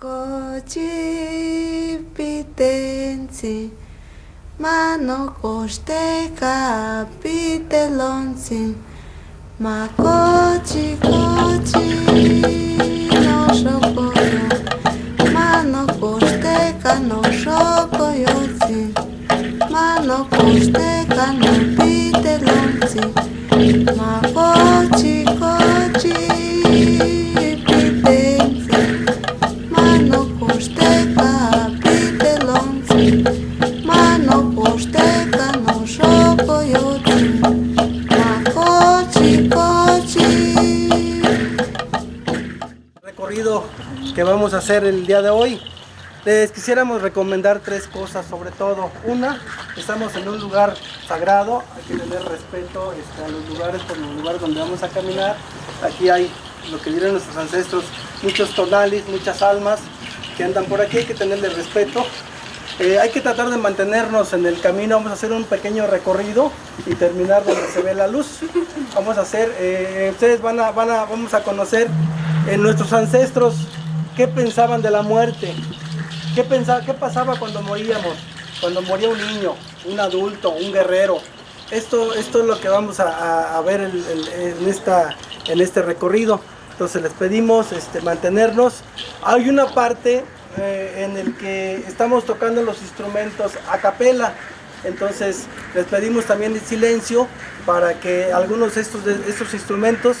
Cote pitense, mano coste capitelonce, ma cote cote no chocolate, mano coste cano chocolate, mano coste cano pitelonce. Que vamos a hacer el día de hoy. Les quisiéramos recomendar tres cosas, sobre todo. Una, estamos en un lugar sagrado, hay que tener respeto este, a los lugares, por los lugares donde vamos a caminar. Aquí hay lo que dirían nuestros ancestros, muchos tonalis, muchas almas que andan por aquí, hay que tenerle respeto. Eh, hay que tratar de mantenernos en el camino, vamos a hacer un pequeño recorrido y terminar donde se ve la luz. Vamos a hacer, eh, ustedes van a, van a, vamos a conocer en nuestros ancestros qué pensaban de la muerte, qué, pensaba, qué pasaba cuando moríamos, cuando moría un niño, un adulto, un guerrero. Esto, esto es lo que vamos a, ver en, esta, en este recorrido. Entonces les pedimos este, mantenernos. Hay una parte eh, en el que estamos tocando los instrumentos a capela. Entonces les pedimos también el silencio para que algunos estos, de estos instrumentos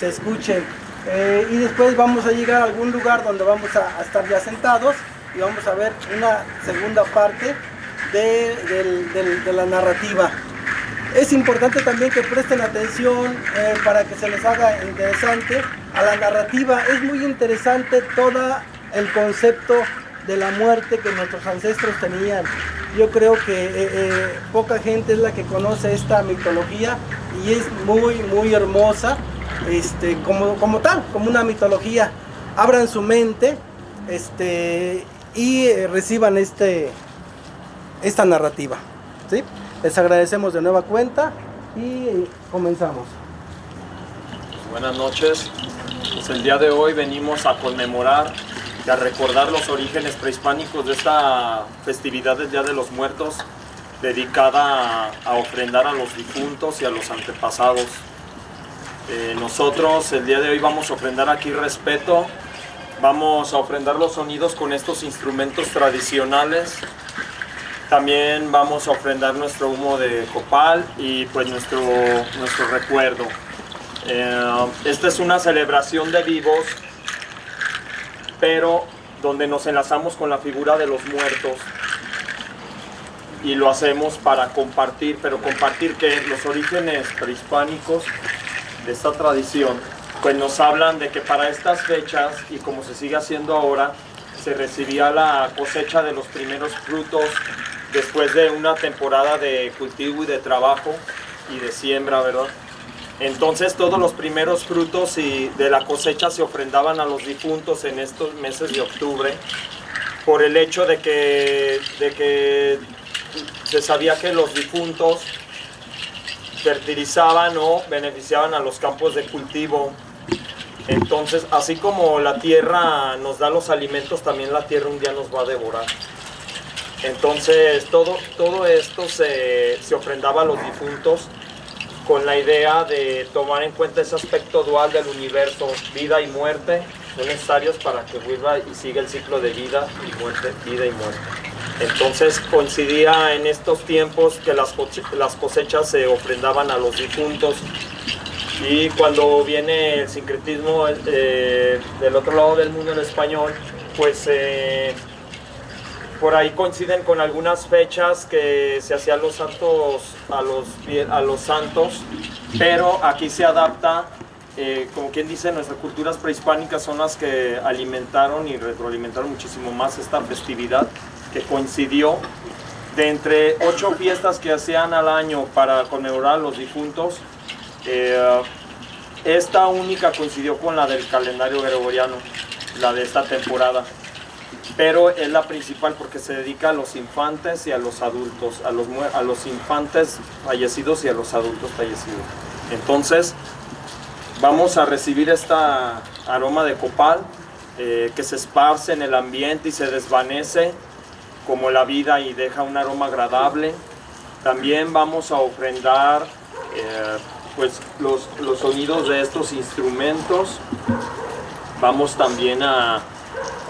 se escuchen. Eh, y después vamos a llegar a algún lugar donde vamos a, estar ya sentados y vamos a ver una segunda parte de, la narrativa. Es importante también que presten atención eh, para que se les haga interesante a la narrativa. Es muy interesante todo el concepto de la muerte que nuestros ancestros tenían. Yo creo que eh, poca gente es la que conoce esta mitología y es muy, muy hermosa este, como, como tal, como una mitología. Abran su mente este, y eh, reciban este, esta narrativa. ¿sí? Les agradecemos de nueva cuenta y comenzamos. Buenas noches. Pues el día de hoy venimos a conmemorar y a recordar los orígenes prehispánicos de esta festividad del Día de los Muertos, dedicada a ofrendar a los difuntos y a los antepasados. Eh, nosotros el día de hoy vamos a ofrendar aquí respeto, vamos a ofrendar los sonidos con estos instrumentos tradicionales. También vamos a ofrendar nuestro humo de copal y pues nuestro, nuestro recuerdo. Eh, esta es una celebración de vivos, pero donde nos enlazamos con la figura de los muertos y lo hacemos para compartir, pero compartir que los orígenes prehispánicos de esta tradición, pues nos hablan de que para estas fechas, y como se sigue haciendo ahora, se recibía la cosecha de los primeros frutos después de una temporada de cultivo y de trabajo y de siembra, ¿verdad? Entonces todos los primeros frutos y de la cosecha se ofrendaban a los difuntos en estos meses de octubre por el hecho de que, de que se sabía que los difuntos fertilizaban o beneficiaban a los campos de cultivo. Entonces, así como la tierra nos da los alimentos, también la tierra un día nos va a devorar. Entonces, todo, todo esto se, se ofrendaba a los difuntos con la idea de tomar en cuenta ese aspecto dual del universo, vida y muerte, son necesarios para que vuelva y siga el ciclo de vida y muerte, vida y muerte. Entonces coincidía en estos tiempos que las, las cosechas se ofrendaban a los difuntos. Y cuando viene el sincretismo eh, del otro lado del mundo, el español, pues eh, por ahí coinciden con algunas fechas que se hacían los santos a los, a los santos, pero aquí se adapta, eh, como quien dice, nuestras culturas prehispánicas son las que alimentaron y retroalimentaron muchísimo más esta festividad que coincidió de entre ocho fiestas que hacían al año para conmemorar los difuntos. eh, esta única coincidió con la del calendario gregoriano, la de esta temporada pero es la principal porque se dedica a los infantes y a los adultos, a los, a los infantes fallecidos y a los adultos fallecidos. Entonces, vamos a recibir esta aroma de copal eh, que se esparce en el ambiente y se desvanece como la vida y deja un aroma agradable. También vamos a ofrendar eh, pues los, los sonidos de estos instrumentos. Vamos también a,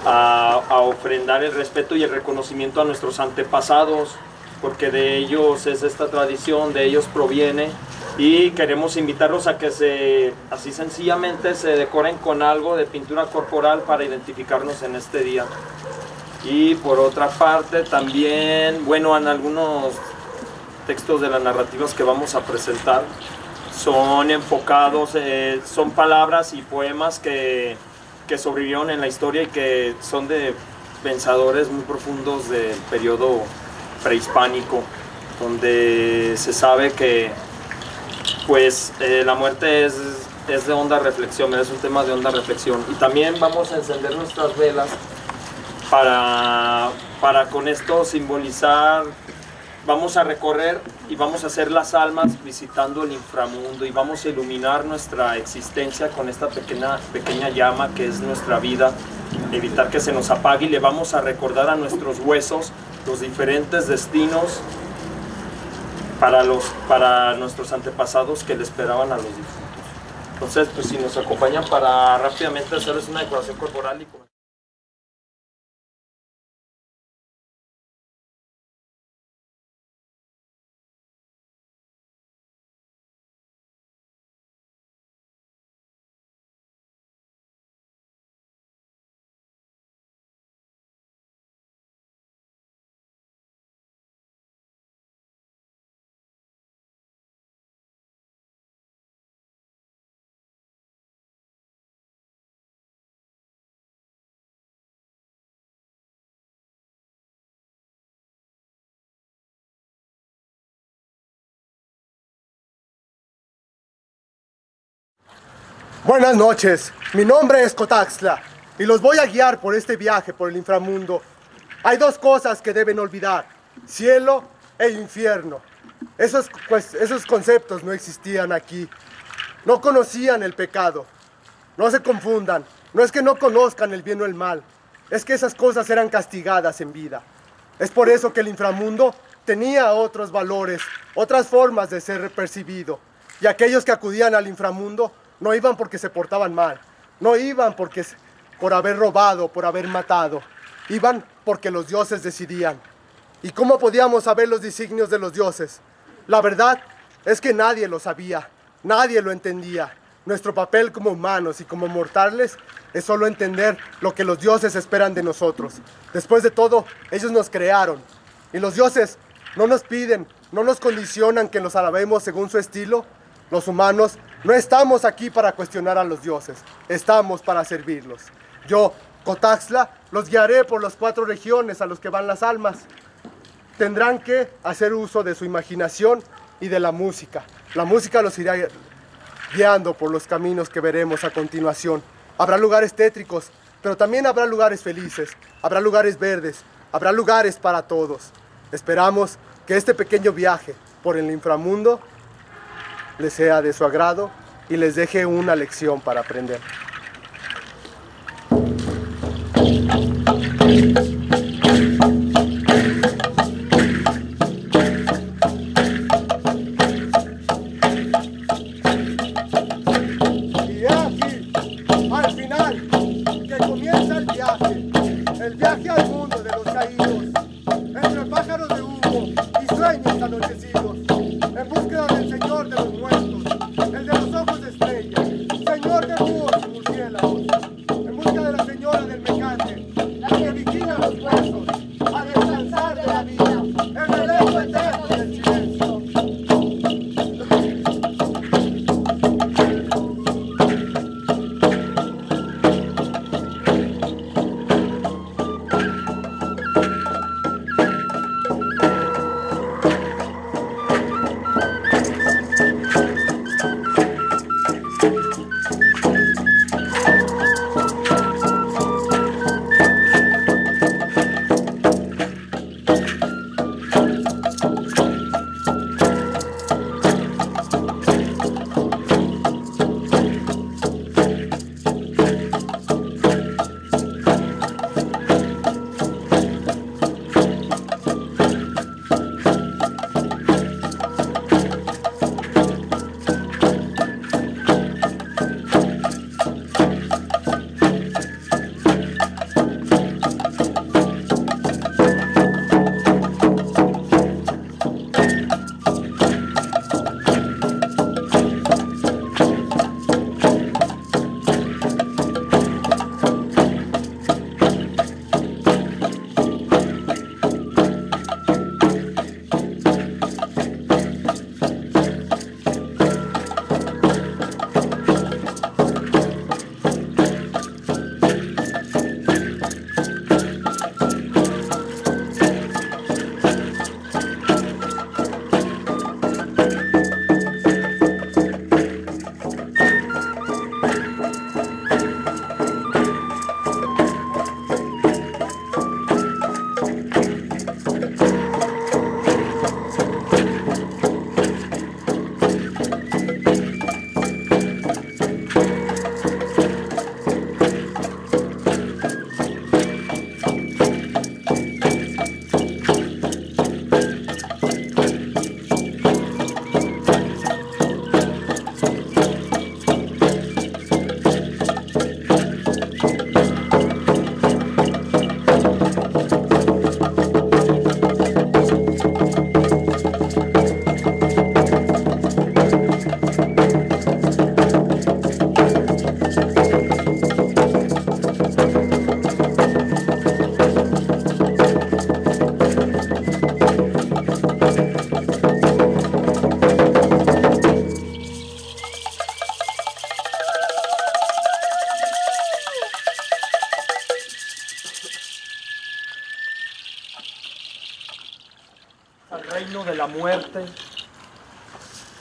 a, a ofrendar el respeto y el reconocimiento a nuestros antepasados, porque de ellos es esta tradición, de ellos proviene y queremos invitarlos a que se, así sencillamente, se decoren con algo de pintura corporal para identificarnos en este día. Y por otra parte también, bueno, en algunos textos de las narrativas que vamos a presentar son enfocados, eh, son palabras y poemas que, que sobrevivieron en la historia y que son de pensadores muy profundos del periodo prehispánico, donde se sabe que pues eh, la muerte es, es de honda reflexión, es un tema de honda reflexión. Y también vamos a encender nuestras velas para, para con esto simbolizar, vamos a recorrer y vamos a hacer las almas visitando el inframundo y vamos a iluminar nuestra existencia con esta pequeña, pequeña llama que es nuestra vida, evitar que se nos apague y le vamos a recordar a nuestros huesos los diferentes destinos para, los, para nuestros antepasados que le esperaban a los difuntos. Entonces, pues si nos acompañan para rápidamente hacerles una decoración corporal y Buenas noches, mi nombre es Cotaxla y los voy a guiar por este viaje por el inframundo. Hay dos cosas que deben olvidar, cielo e infierno. Esos, pues, esos conceptos no existían aquí. No conocían el pecado. No se confundan, no es que no conozcan el bien o el mal, es que esas cosas eran castigadas en vida. Es por eso que el inframundo tenía otros valores, otras formas de ser percibido. Y aquellos que acudían al inframundo no iban porque se portaban mal, no iban porque por haber robado, por haber matado, iban porque los dioses decidían. ¿Y cómo podíamos saber los designios de los dioses? La verdad es que nadie lo sabía, nadie lo entendía. Nuestro papel como humanos y como mortales es solo entender lo que los dioses esperan de nosotros. Después de todo, ellos nos crearon. Y los dioses no nos piden, no nos condicionan que los alabemos según su estilo. Los humanos no estamos aquí para cuestionar a los dioses, estamos para servirlos. Yo, Cotaxla, los guiaré por las cuatro regiones a los que van las almas. Tendrán que hacer uso de su imaginación y de la música. La música los irá guiando por los caminos que veremos a continuación. Habrá lugares tétricos, pero también habrá lugares felices, habrá lugares verdes, habrá lugares para todos. Esperamos que este pequeño viaje por el inframundo les sea de su agrado y les deje una lección para aprender. Aquí, al final, que comienza el viaje, el viaje al mundo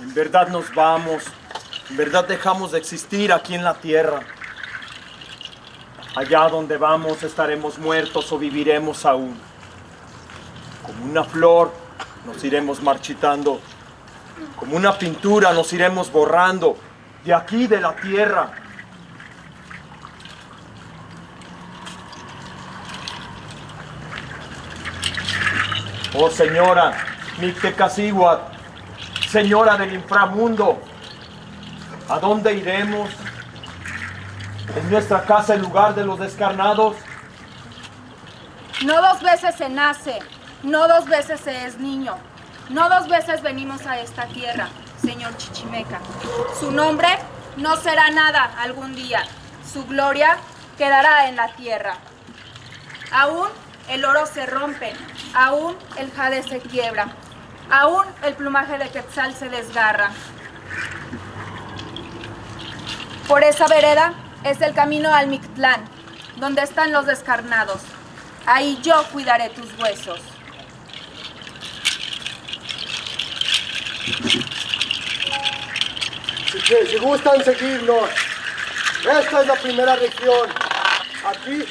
En verdad nos vamos, en verdad dejamos de existir aquí en la tierra. Allá donde vamos estaremos muertos o viviremos aún. Como una flor nos iremos marchitando, como una pintura nos iremos borrando de aquí de la tierra. Oh señora, Mictecacíhuatl, señora del inframundo, ¿a dónde iremos? ¿Es nuestra casa el lugar de los descarnados? No dos veces se nace, no dos veces se es niño, no dos veces venimos a esta tierra, señor Chichimeca. Su nombre no será nada algún día, su gloria quedará en la tierra. Aún el oro se rompe, aún el jade se quiebra, aún el plumaje de Quetzal se desgarra. Por esa vereda es el camino al Mictlán, donde están los descarnados. Ahí yo cuidaré tus huesos. Si, si gustan seguirnos, esta es la primera región. Aquí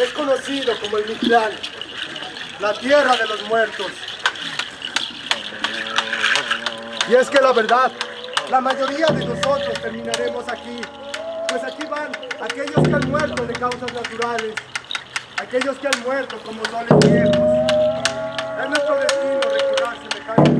es conocido como el Mictlán, la tierra de los muertos. Y es que la verdad, la mayoría de nosotros terminaremos aquí, pues aquí van aquellos que han muerto de causas naturales, aquellos que han muerto como soles viejos. Es nuestro destino recordar semejantes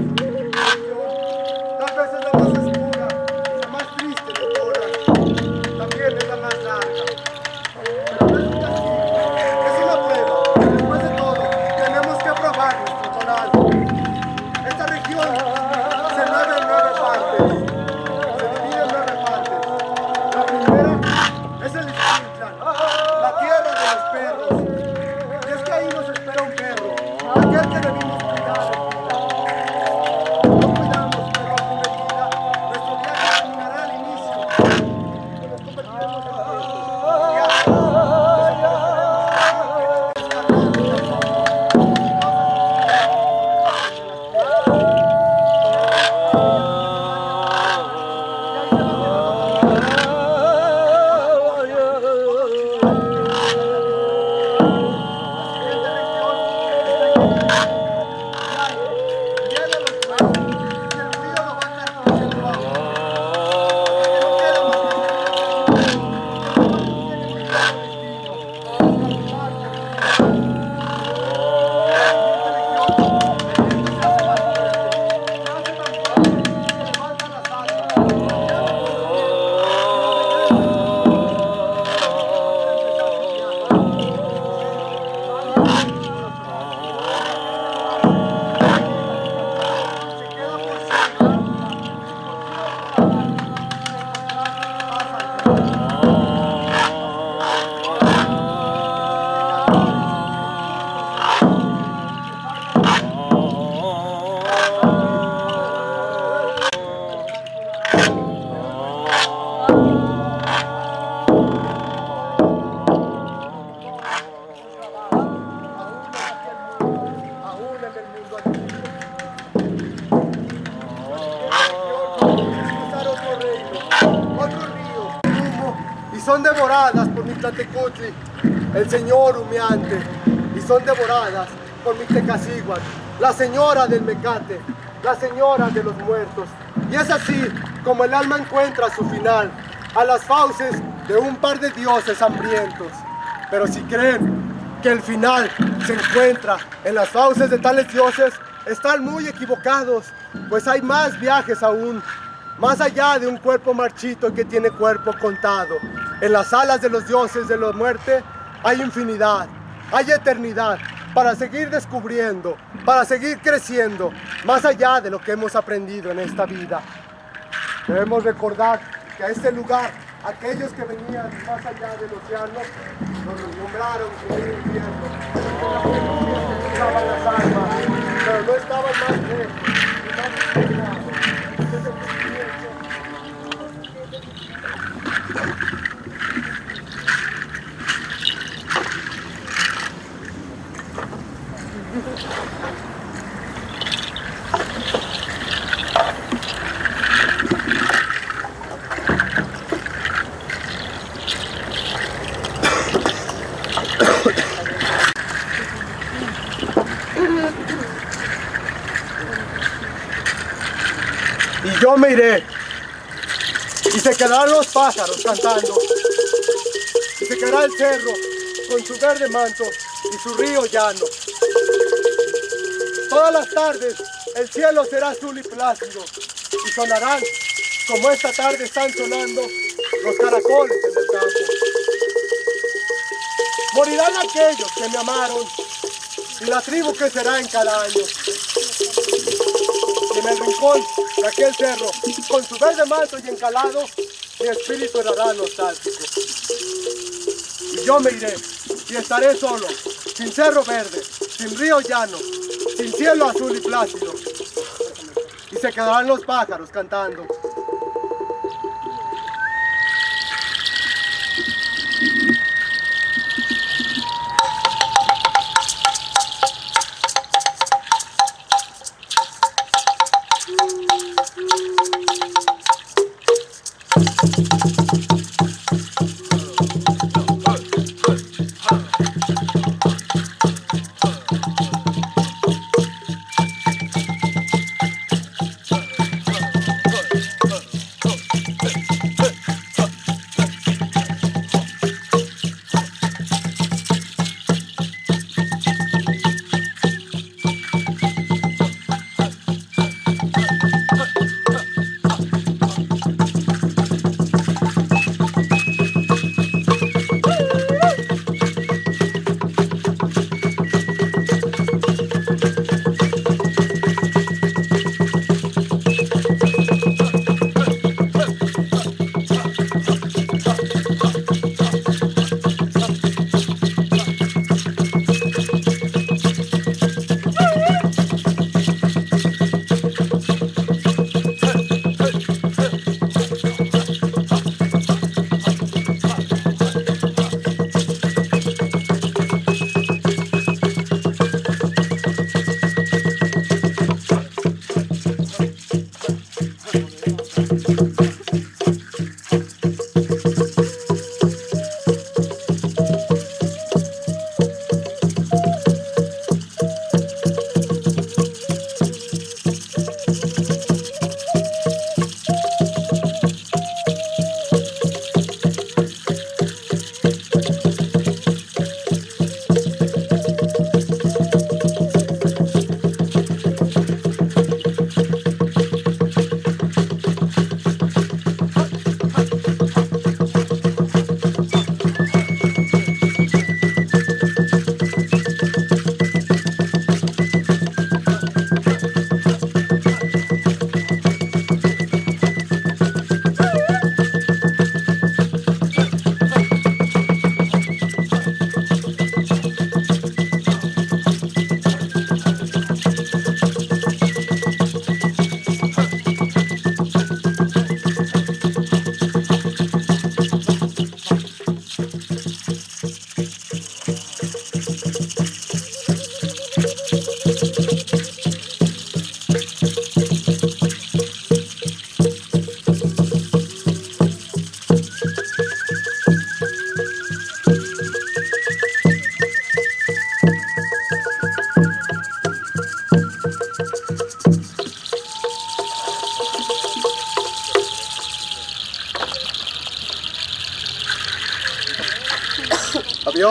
del mecate, la señora de los muertos. Y es así como el alma encuentra su final, a las fauces de un par de dioses hambrientos. Pero si creen que el final se encuentra en las fauces de tales dioses, están muy equivocados, pues hay más viajes aún, más allá de un cuerpo marchito que tiene cuerpo contado. En las alas de los dioses de la muerte hay infinidad, hay eternidad para seguir descubriendo, para seguir creciendo, más allá de lo que hemos aprendido en esta vida. Debemos recordar que a este lugar, aquellos que venían más allá del océano, nos nombraron como el infierno. Que estaban las almas, pero no estaban más lejos, y yo me iré. Y se quedarán los pájaros cantando. Y se quedará el cerro con su verde manto y su río llano. Todas las tardes el cielo será azul y plácido y sonarán como esta tarde están sonando los caracoles en el campo. Morirán aquellos que me amaron y la tribu que será en cada año. Y en el rincón de aquel cerro, con su verde manto y encalado, mi espíritu errará nostálgico. Y yo me iré y estaré solo, sin cerro verde, sin río llano, sin cielo azul y plácido. Y se quedarán los pájaros cantando.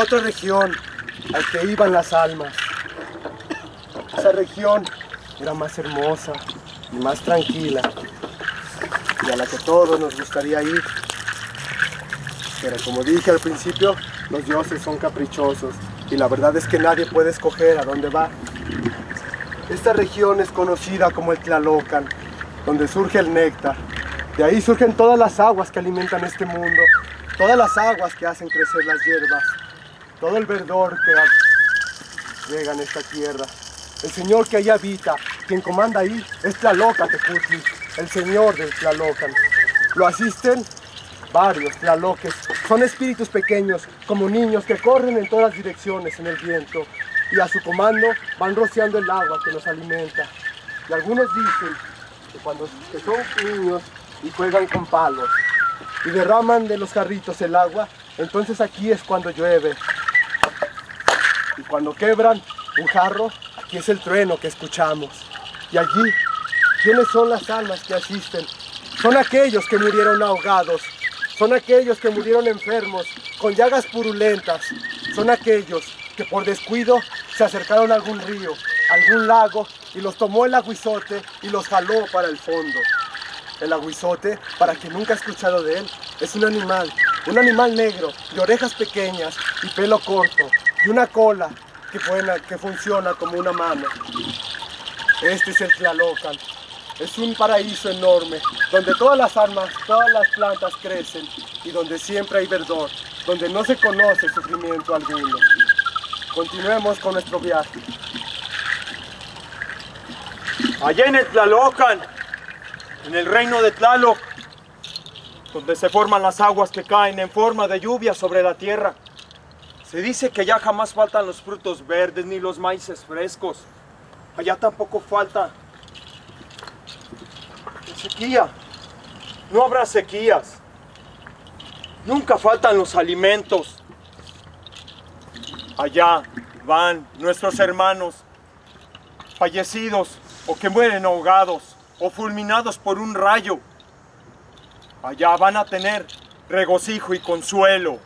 Otra región al que iban las almas. Esa región era más hermosa y más tranquila y a la que todos nos gustaría ir. Pero como dije al principio, los dioses son caprichosos y la verdad es que nadie puede escoger a dónde va. Esta región es conocida como el Tlalocan, donde surge el néctar. De ahí surgen todas las aguas que alimentan este mundo, todas las aguas que hacen crecer las hierbas, todo el verdor que llega en esta tierra. El Señor que ahí habita, quien comanda ahí, es Tlaloca Tecutli, el Señor del Tlalocan. Lo asisten varios Tlaloques. Son espíritus pequeños, como niños que corren en todas direcciones en el viento y a su comando van rociando el agua que nos alimenta. Y algunos dicen que cuando son niños y juegan con palos y derraman de los jarritos el agua, entonces aquí es cuando llueve. Cuando quebran un jarro, aquí es el trueno que escuchamos. Y allí, ¿quiénes son las almas que asisten? Son aquellos que murieron ahogados, son aquellos que murieron enfermos, con llagas purulentas, son aquellos que por descuido se acercaron a algún río, algún lago y los tomó el aguizote y los jaló para el fondo. El aguizote, para quien nunca ha escuchado de él, es un animal, un animal negro, de orejas pequeñas y pelo corto, y una cola que, funciona como una mano. Este es el Tlalocan. Es un paraíso enorme, donde todas las armas, todas las plantas crecen y donde siempre hay verdor, donde no se conoce sufrimiento alguno. Continuemos con nuestro viaje. Allá en el Tlalocan, en el reino de Tlaloc, donde se forman las aguas que caen en forma de lluvia sobre la tierra. Se dice que ya jamás faltan los frutos verdes ni los maíces frescos. Allá tampoco falta sequía. No habrá sequías. Nunca faltan los alimentos. Allá van nuestros hermanos fallecidos o que mueren ahogados o fulminados por un rayo. Allá van a tener regocijo y consuelo.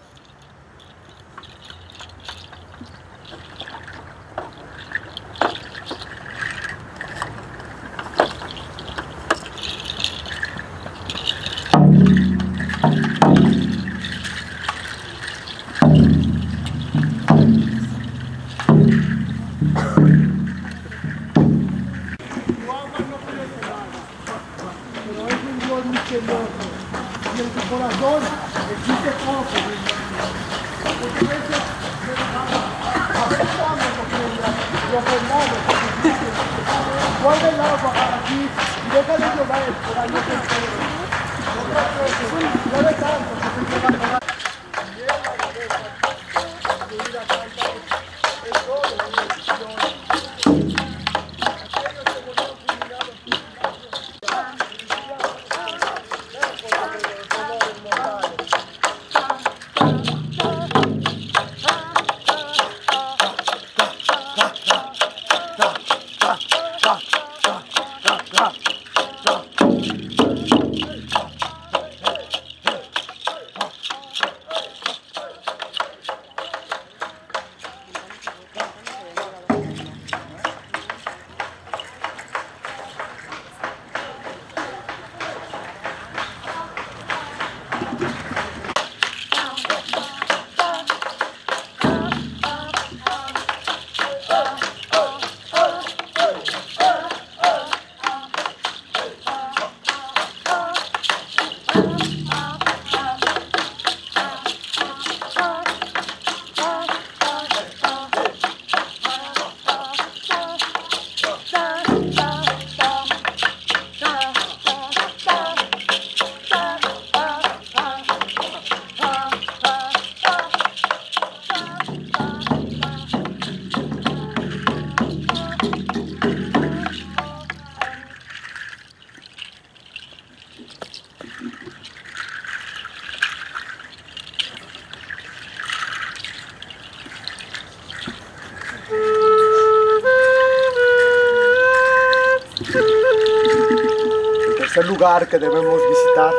Que debemos visitar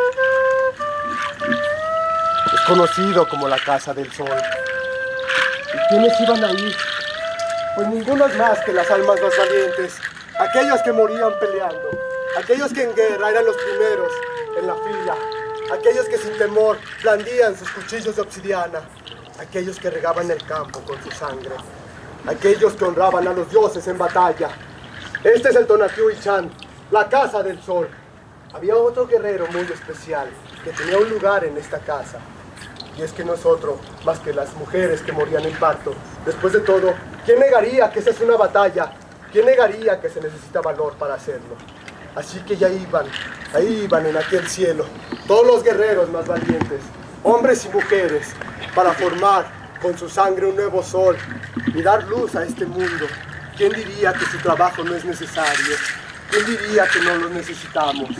es conocido como la Casa del Sol. ¿Y quiénes iban ahí? Pues ninguno es más que las almas más valientes, aquellos que morían peleando, aquellos que en guerra eran los primeros en la fila, aquellos que sin temor blandían sus cuchillos de obsidiana, aquellos que regaban el campo con su sangre, aquellos que honraban a los dioses en batalla. Este es el Tonatiuh la Casa del Sol. Había otro guerrero muy especial que tenía un lugar en esta casa. Y es que no es otro más que las mujeres que morían en parto. Después de todo, ¿quién negaría que esa es una batalla? ¿Quién negaría que se necesita valor para hacerlo? Así que ya iban, ahí iban en aquel cielo, todos los guerreros más valientes, hombres y mujeres, para formar con su sangre un nuevo sol y dar luz a este mundo. ¿Quién diría que su trabajo no es necesario? ¿Quién diría que no lo necesitamos?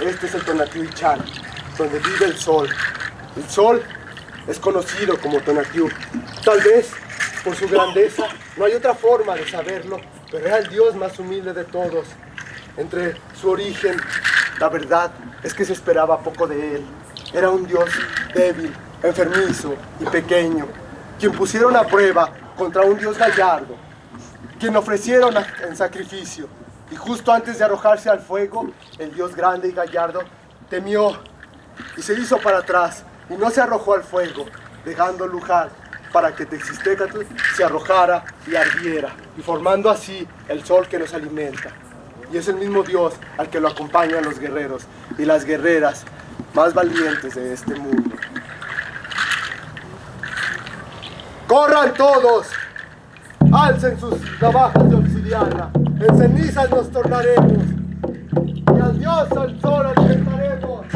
Este es el Tonatiuh Chan, donde vive el sol. El sol es conocido como Tonatiuh. Tal vez por su grandeza, no hay otra forma de saberlo, pero era el Dios más humilde de todos. Entre su origen, la verdad es que se esperaba poco de él. Era un Dios débil, enfermizo y pequeño, quien pusieron a prueba contra un Dios gallardo, quien ofrecieron en sacrificio. Y justo antes de arrojarse al fuego, el Dios grande y gallardo temió y se hizo para atrás y no se arrojó al fuego, dejando lugar para que Texistecatl se arrojara y ardiera, y formando así el sol que nos alimenta. Y es el mismo Dios al que lo acompañan los guerreros y las guerreras más valientes de este mundo. ¡Corran todos! ¡Alcen sus navajas de ¡En cenizas nos tornaremos! ¡Y al Dios al sol alimentaremos!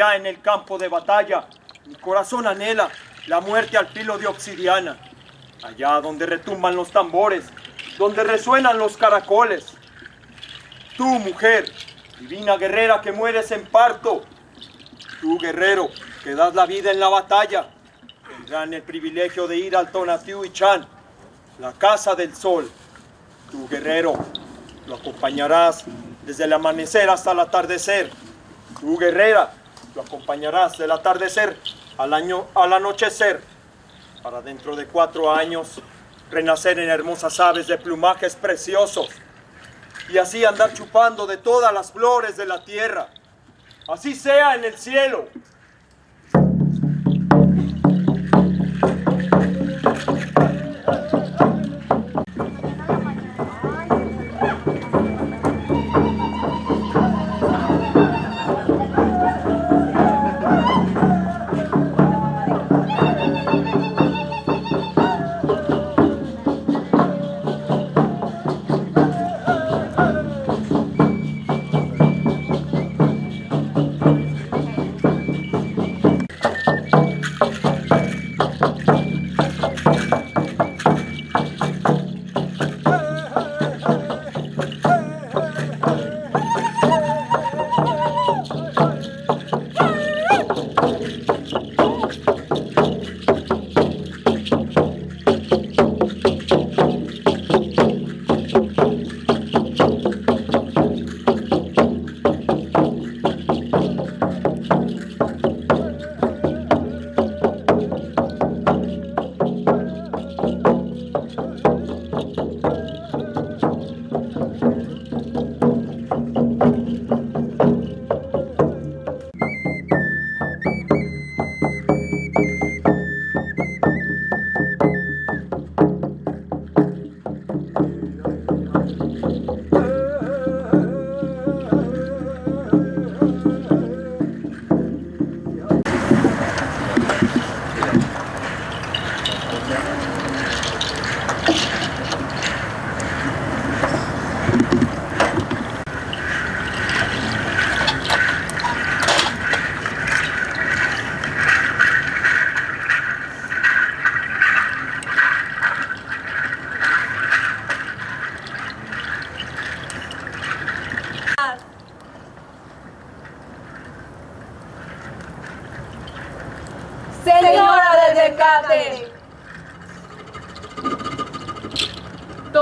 Allá en el campo de batalla, mi corazón anhela la muerte al filo de obsidiana. Allá donde retumban los tambores, donde resuenan los caracoles. Tú, mujer, divina guerrera que mueres en parto. Tú, guerrero, que das la vida en la batalla. Tendrán el privilegio de ir al Tonatiuh y Chan, la casa del sol. Tú, guerrero, lo acompañarás desde el amanecer hasta el atardecer. Tú, guerrera, lo acompañarás del atardecer al, año, al anochecer, para dentro de cuatro años renacer en hermosas aves de plumajes preciosos y así andar chupando de todas las flores de la tierra. Así sea en el cielo.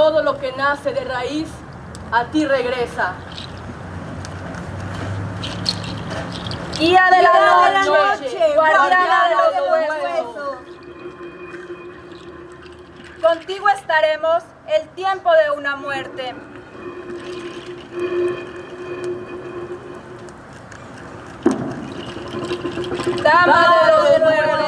Todo lo que nace de raíz a ti regresa. Guía de la noche, guardiana de los huesos. Contigo estaremos el tiempo de una muerte. Dama de los muertos.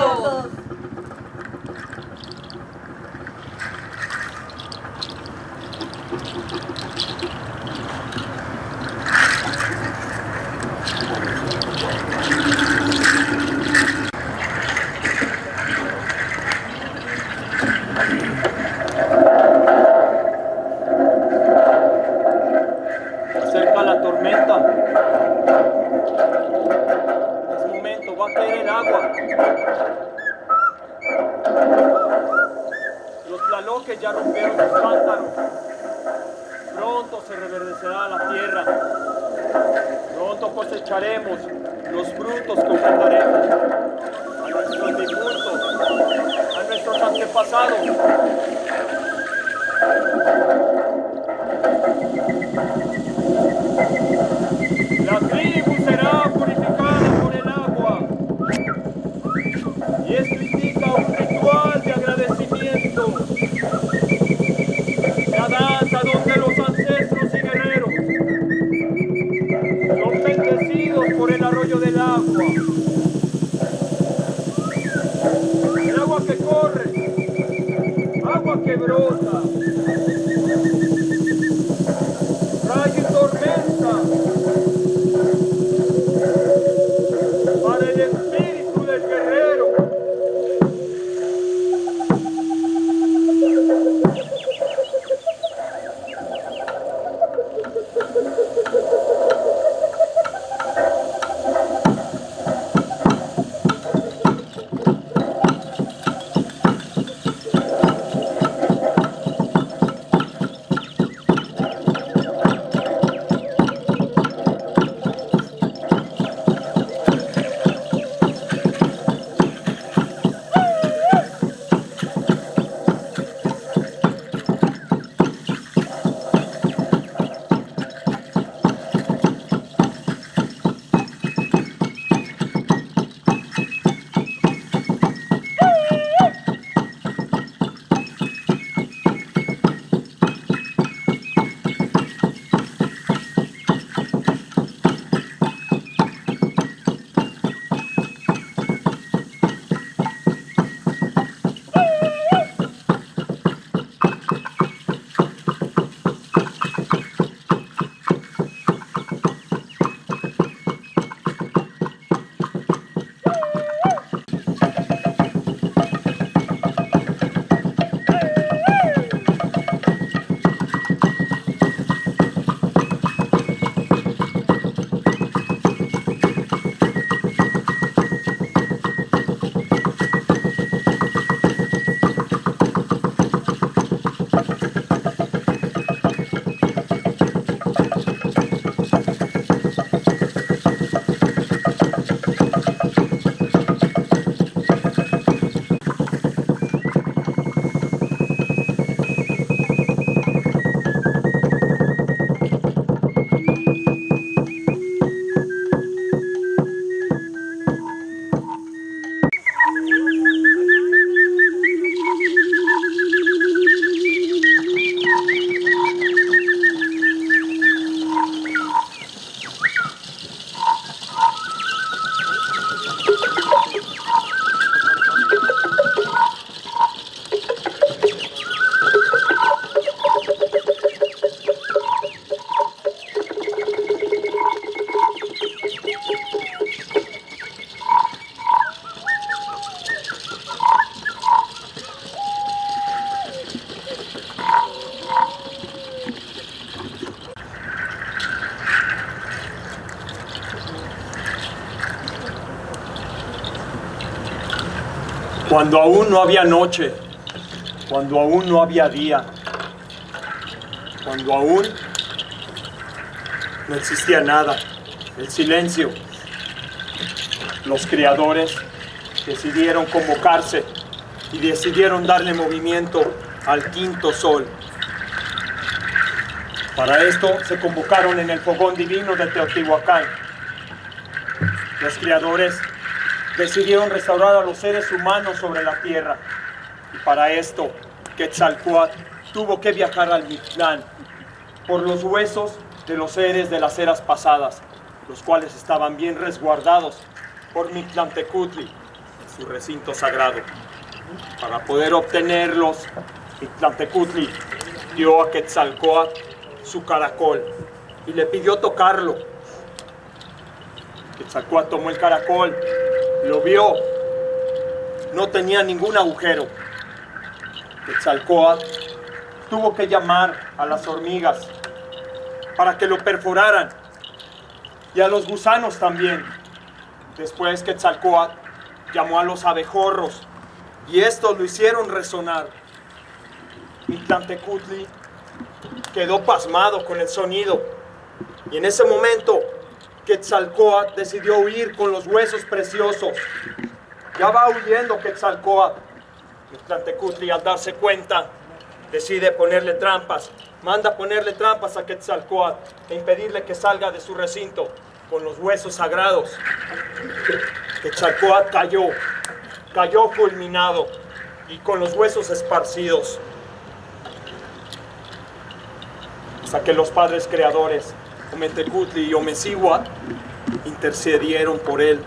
Cuando aún no había noche, cuando aún no había día, cuando aún no existía nada, el silencio, los creadores decidieron convocarse y decidieron darle movimiento al quinto sol. Para esto se convocaron en el fogón divino de Teotihuacán. Los criadores decidieron restaurar a los seres humanos sobre la tierra. Y para esto, Quetzalcoatl tuvo que viajar al Mictlán por los huesos de los seres de las eras pasadas, los cuales estaban bien resguardados por Mictlantecutli en su recinto sagrado. Para poder obtenerlos, Mictlantecutli dio a Quetzalcoatl su caracol y le pidió tocarlo. Quetzalcoatl tomó el caracol, lo vio, no tenía ningún agujero. Quetzalcoatl tuvo que llamar a las hormigas para que lo perforaran y a los gusanos también. Después Quetzalcoatl llamó a los abejorros y estos lo hicieron resonar. Mictlantecutli quedó pasmado con el sonido y en ese momento Quetzalcoatl decidió huir con los huesos preciosos. Ya va huyendo Quetzalcoatl. Mictlantecutli al darse cuenta decide ponerle trampas, manda ponerle trampas a Quetzalcoatl e impedirle que salga de su recinto con los huesos sagrados. Quetzalcoatl cayó, cayó fulminado y con los huesos esparcidos. Hasta que los padres creadores, Ometecutli y Omecihuat, intercedieron por él.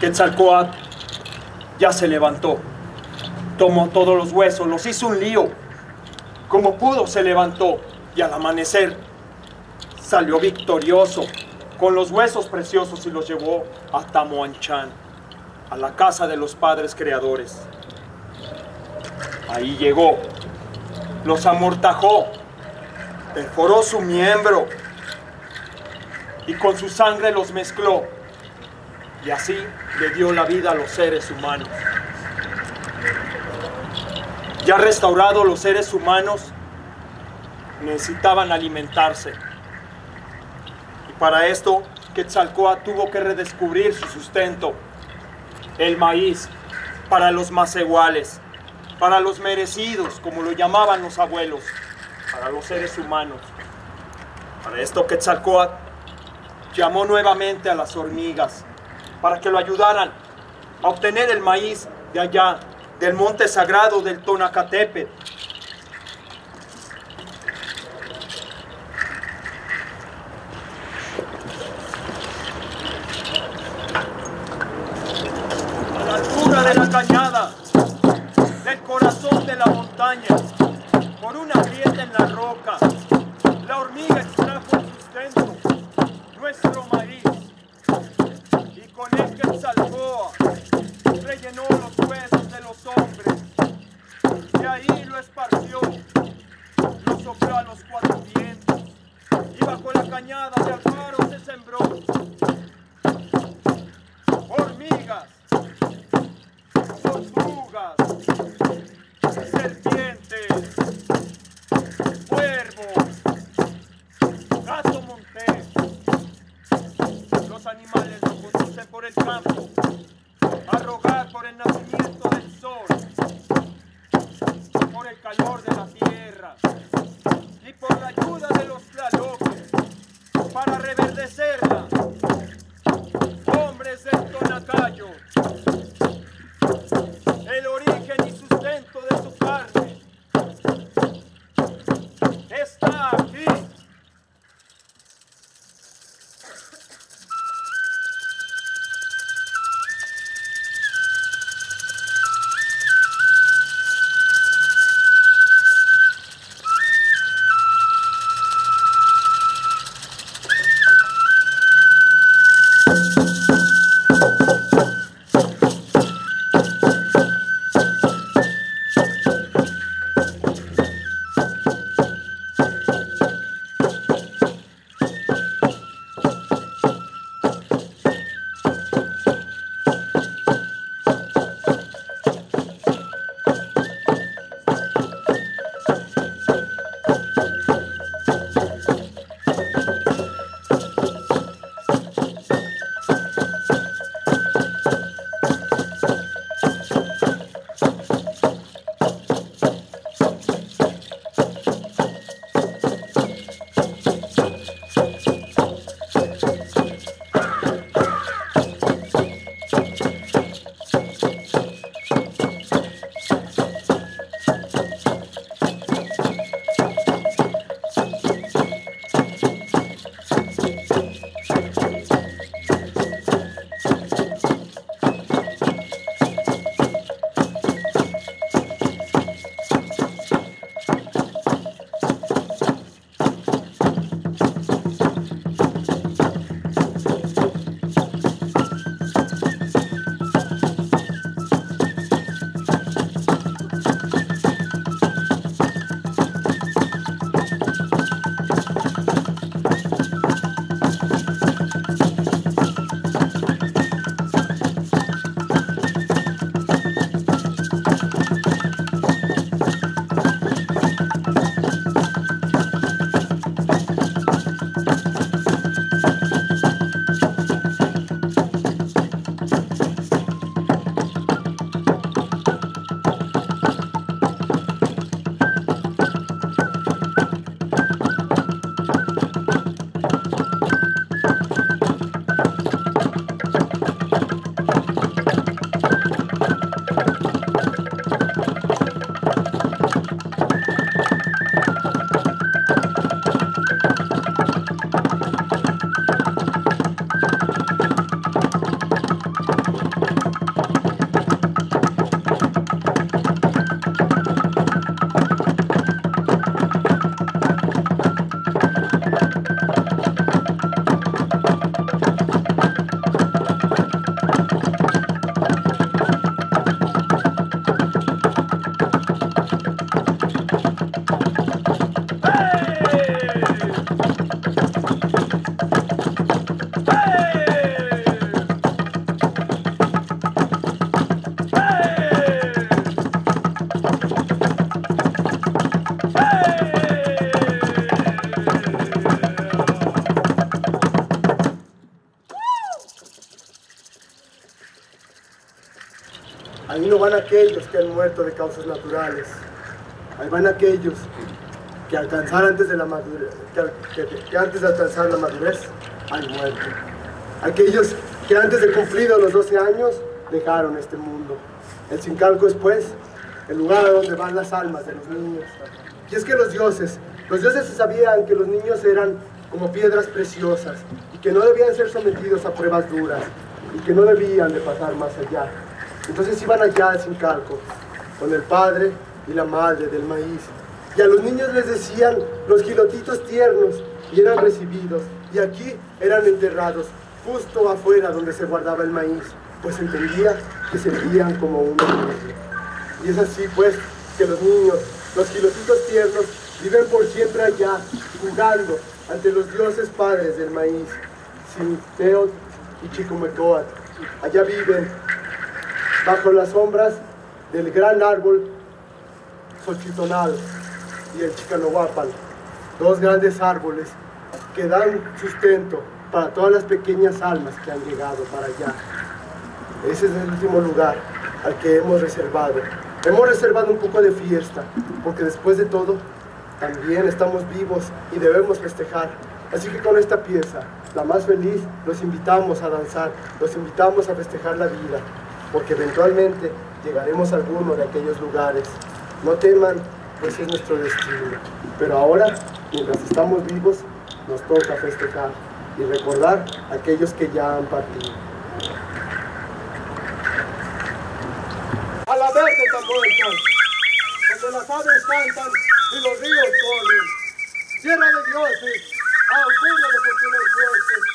Quetzalcoatl ya se levantó, tomó todos los huesos, los hizo un lío. Como pudo se levantó y al amanecer salió victorioso con los huesos preciosos y los llevó a Tamoanchan, a la casa de los padres creadores. Ahí llegó, los amortajó, perforó su miembro y con su sangre los mezcló y así le dio la vida a los seres humanos. Ya restaurados los seres humanos, necesitaban alimentarse. Y para esto, Quetzalcoatl tuvo que redescubrir su sustento, el maíz, para los más iguales, para los merecidos, como lo llamaban los abuelos, para los seres humanos. Para esto Quetzalcoatl llamó nuevamente a las hormigas para que lo ayudaran a obtener el maíz de allá, del monte sagrado del Tonacatepe. Van aquellos que han muerto de causas naturales. Ahí van aquellos que alcanzar antes de la madurez, que, antes de alcanzar la madurez han muerto. Aquellos que antes de cumplidos los 12 años dejaron este mundo. El Sincalco es pues el lugar a donde van las almas de los niños. Y es que los dioses, los dioses sabían que los niños eran como piedras preciosas y que no debían ser sometidos a pruebas duras y que no debían de pasar más allá. Entonces iban allá al Sincalco con el padre y la madre del maíz. Y a los niños les decían los gilotitos tiernos y eran recibidos. Y aquí eran enterrados justo afuera donde se guardaba el maíz, pues entendía que sentían como uno mismo. Y es así pues que los niños, los gilotitos tiernos, viven por siempre allá, jugando ante los dioses padres del maíz, Sinteot y Chicomecoat. Allá viven bajo las sombras del gran árbol Xochitonal y el Chicanohuapan, dos grandes árboles que dan sustento para todas las pequeñas almas que han llegado para allá. Ese es el último lugar al que hemos reservado. Hemos reservado un poco de fiesta, porque después de todo, también estamos vivos y debemos festejar. Así que con esta pieza, la más feliz, los invitamos a danzar, los invitamos a festejar la vida, porque eventualmente llegaremos a alguno de aquellos lugares. No teman, pues es nuestro destino. Pero ahora, mientras estamos vivos, nos toca festejar y recordar a aquellos que ya han partido. A la vez están muertas, donde las aves cantan y los ríos corren. Tierra de dioses, augurio de fortuna y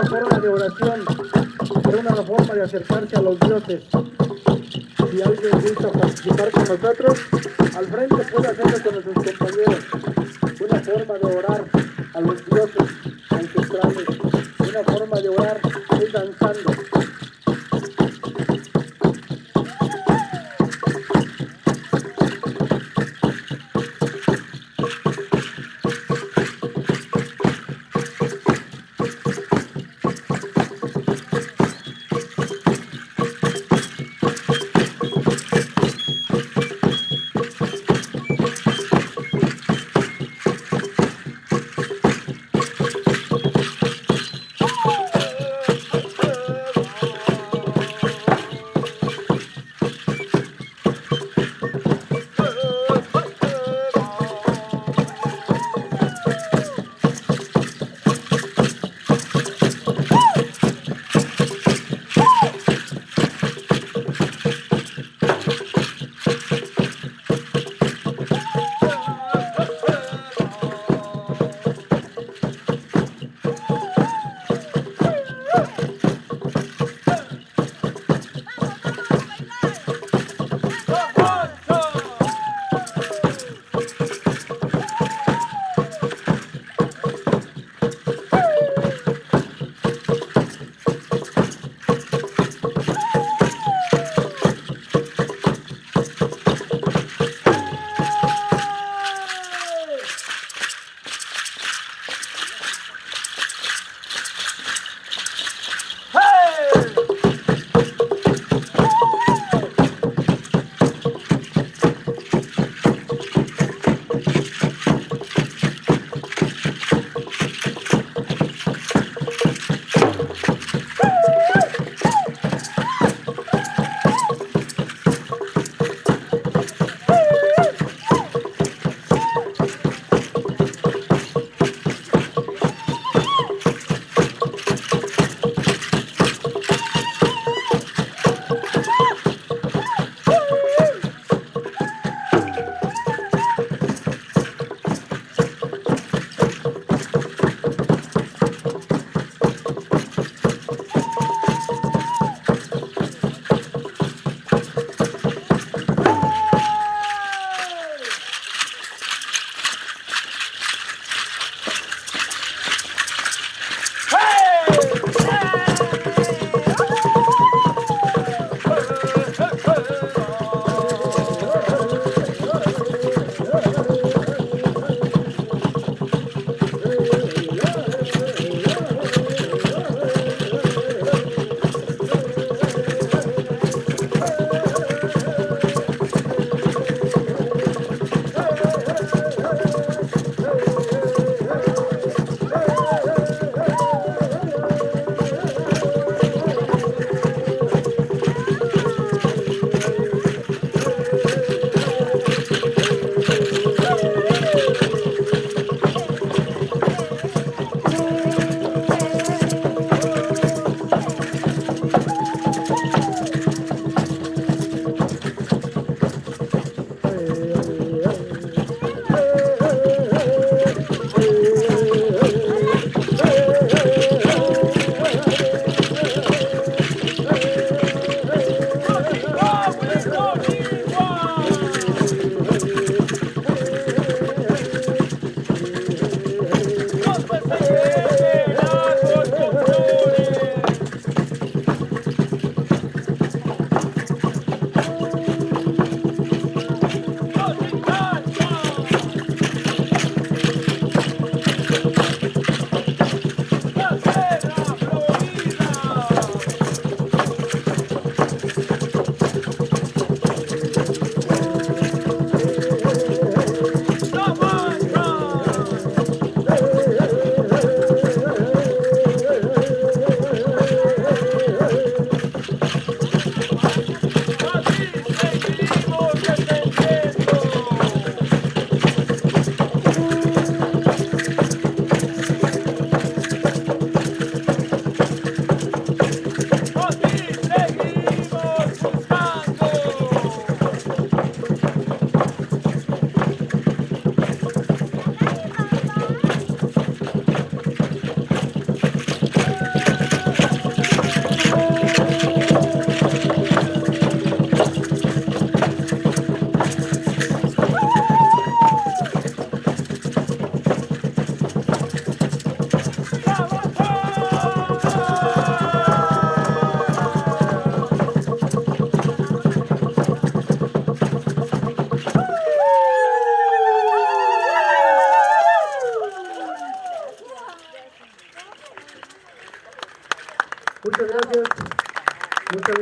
una forma de oración, era una forma de acercarse a los dioses. Si alguien gusta participar con nosotros, al frente puede hacerlo con nuestros compañeros. Una forma de orar a los dioses ancestrales, una forma de orar es danzando.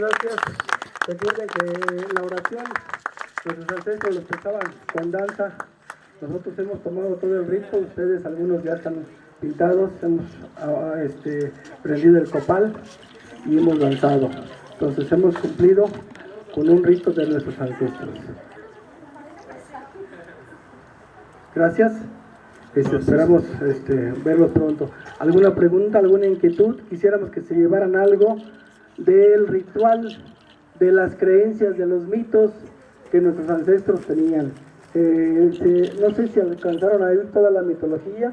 Gracias. Recuerden que la oración, nuestros ancestros lo expresaban con danza. Nosotros hemos tomado todo el rito, ustedes algunos ya están pintados, hemos ah, este, prendido el copal y hemos danzado. Entonces hemos cumplido con un rito de nuestros ancestros. Gracias. Este, esperamos este, verlos pronto. ¿Alguna pregunta, alguna inquietud? Quisiéramos que se llevaran algo del ritual, de las creencias, de los mitos que nuestros ancestros tenían. Eh, no sé si alcanzaron a oír toda la mitología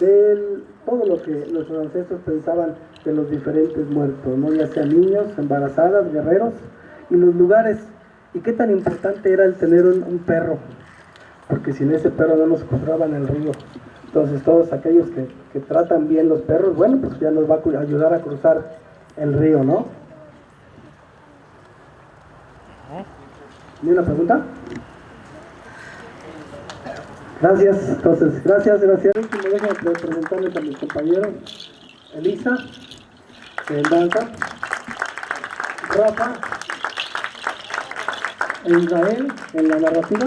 de todo lo que nuestros ancestros pensaban de los diferentes muertos, ¿no? ya sean niños, embarazadas, guerreros y los lugares. Y qué tan importante era el tener un, un perro, porque sin ese perro no nos cruzaban el río. Entonces todos aquellos que, que tratan bien los perros, bueno, pues ya nos va a ayudar a cruzar el río, ¿no? ¿Ni una pregunta? Gracias, entonces, gracias, gracias. Último, déjenme pre- presentarles a mis compañeros. Elisa, en danza. Rafa, Israel, en la narrativa.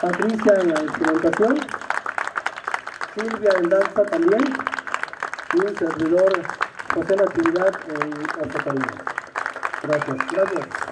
Patricia, en la instrumentación. Silvia, en danza también. Y un servidor, José Natividad, en la Gracias, gracias.